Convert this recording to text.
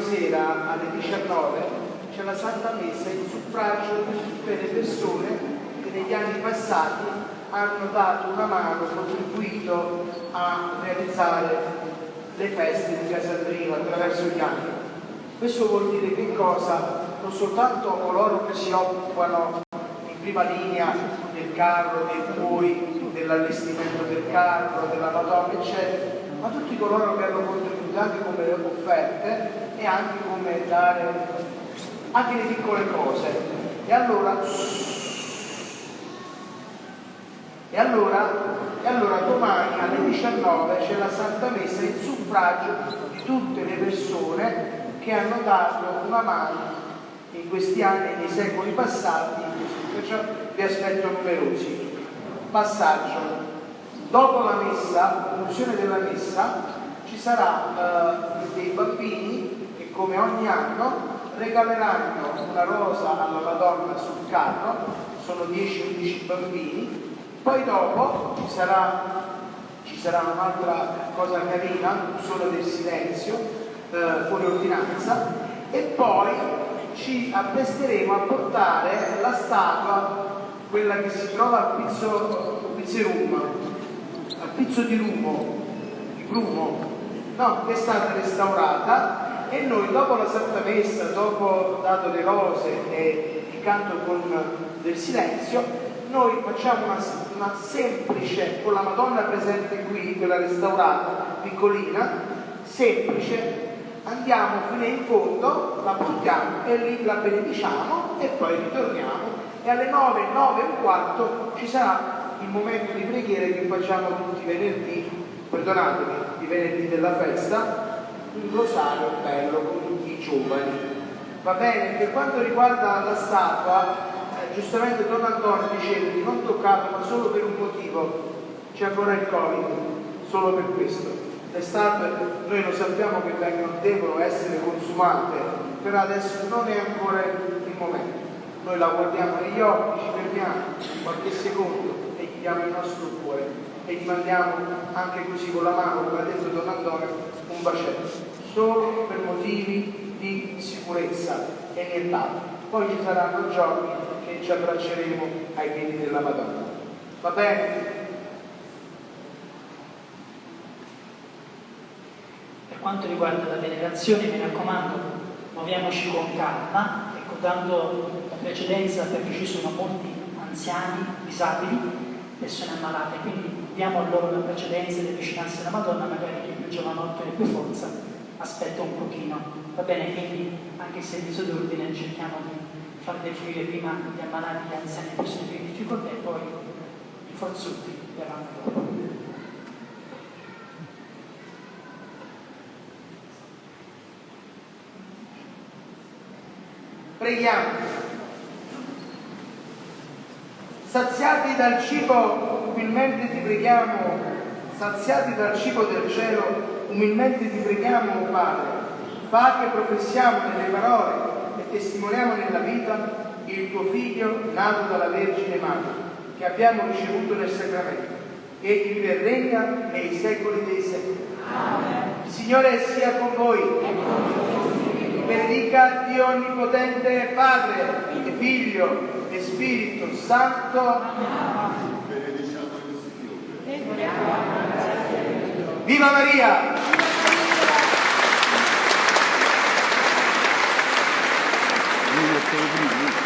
sera alle 19 c'è la Santa Messa in suffragio di tutte le persone che negli anni passati hanno dato una mano, contribuito a realizzare le feste di Casandrino attraverso gli anni. Questo vuol dire che cosa? Non soltanto coloro che si occupano in prima linea del carro, dei buoi, dell'allestimento del carro, della Madonna, eccetera, ma tutti coloro che hanno contribuito anche come offerte e anche come dare anche le piccole cose. E allora, e allora, e allora domani alle 19 c'è la Santa Messa in suffragio di tutte le persone che hanno dato una mano in questi anni, nei secoli passati, perciò vi aspetto numerosi. Passaggio. Dopo la messa, l'unzione della messa, sarà eh, dei bambini come ogni anno regaleranno una rosa alla Madonna sul carro, sono 10-11 bambini, poi dopo ci sarà, ci sarà un'altra cosa carina, solo del silenzio, eh, fuori ordinanza, e poi ci appresteremo a portare la statua, quella che si trova al pizzo, pizzerum, al pizzo di Rumo, di Brumo, no, è stata restaurata e noi dopo la Santa Messa, dopo dato le rose e il canto con del silenzio, noi facciamo una, una semplice, con la Madonna presente qui, quella restaurata, piccolina, semplice, andiamo fino in fondo, la portiamo e lì la benediciamo e poi ritorniamo. E alle 9, 9 e un quarto ci sarà il momento di preghiera che facciamo tutti i venerdì, perdonatemi, i venerdì della festa, un rosario bello con tutti i giovani. Va bene? Per quanto riguarda la statua, eh, giustamente Don Antonio diceva di non toccarla ma solo per un motivo, c'è ancora il Covid, solo per questo. Le statue noi lo sappiamo che vengono, devono essere consumate, però adesso non è ancora il momento. Noi la guardiamo negli occhi, ci fermiamo qualche secondo e gli il nostro cuore e gli mandiamo anche così con la mano, Don Antonio, bacetto, solo per motivi di sicurezza e nient'altro. Poi ci saranno giorni che ci abbracceremo ai piedi della Madonna. Va bene? Per quanto riguarda la venerazione, mi raccomando, muoviamoci con calma, ecco, dando precedenza perché ci sono molti anziani, disabili, persone ammalate, quindi diamo loro la precedenza e le vicinanze della Madonna, magari chi è più giovanotto e più forza aspetta un pochino. Va bene, quindi anche il servizio d'ordine cerchiamo di far defluire prima gli ammalati, gli anziani e persone più in difficoltà e poi i forzuti verranno dopo. Preghiamo. Saziati dal cibo umilmente ti preghiamo, saziati dal cibo del cielo, umilmente ti preghiamo, oh Padre, fa che professiamo nelle parole e testimoniamo nella vita il tuo Figlio nato dalla Vergine Madre, che abbiamo ricevuto nel sacramento. Egli vive e regna nei secoli dei secoli. Amen. Il Signore sia con voi. Benedica Dio Onnipotente Padre, e Figlio e Spirito Santo. Amen. Viva Maria! Viva Maria!